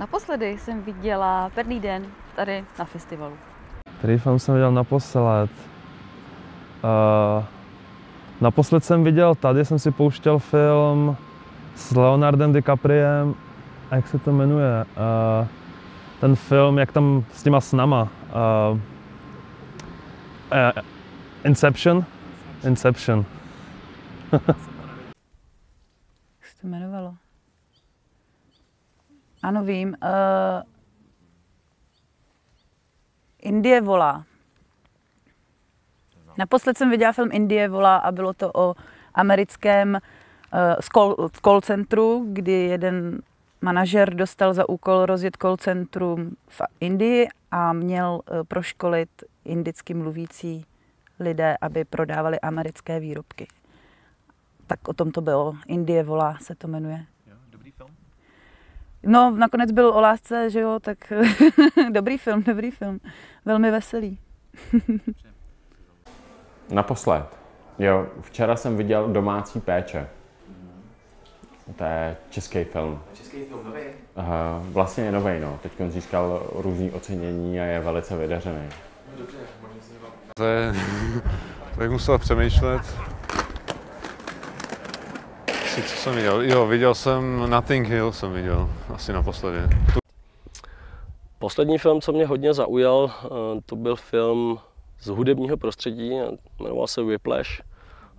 Naposledy jsem viděla Perný den tady na festivalu. Film jsem viděl naposled? Uh, naposled jsem viděl, tady jsem si pouštěl film s Leonardem DiCapriem, a jak se to jmenuje? Uh, ten film, jak tam s těma snama. Uh, uh, Inception? Inception. Jak se to jmenovalo? Ano, vím. Uh, Indie volá. Naposled jsem viděla film Indie volá a bylo to o americkém uh, call, centru, kdy jeden manažer dostal za úkol rozjet call centrum v Indii a měl uh, proškolit indicky mluvící lidé, aby prodávali americké výrobky. Tak o tom to bylo. Indie volá se to jmenuje. No, nakonec byl o lásce, že jo, tak dobrý film, dobrý film. Velmi veselý. Naposled. Jo, včera jsem viděl Domácí péče. To je český film. Český film nový? Uh, vlastně je nový, no. Teď získal různý ocenění a je velice vydařený. No dobře, možná se. To je, tak musel přemýšlet. Asi co jsem viděl? Jo, viděl jsem Nothing Hill jsem viděl, asi naposledy. Poslední film, co mě hodně zaujal, eh, to byl film z hudebního prostředí, jmenoval se Whiplash.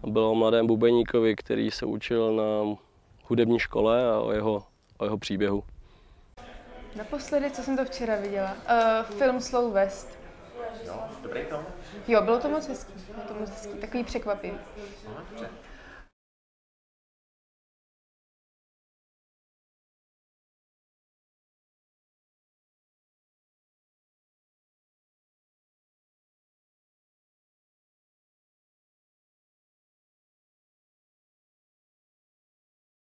A bylo o mladém bubeníkovi, který se učil na hudební škole a o jeho, o jeho příběhu. Naposledy, co jsem to včera viděla, uh, film Slow West. Jo, dobrý film? Jo, bylo to moc hezký, bylo to moc hezký, takový překvapivý. No, dobře.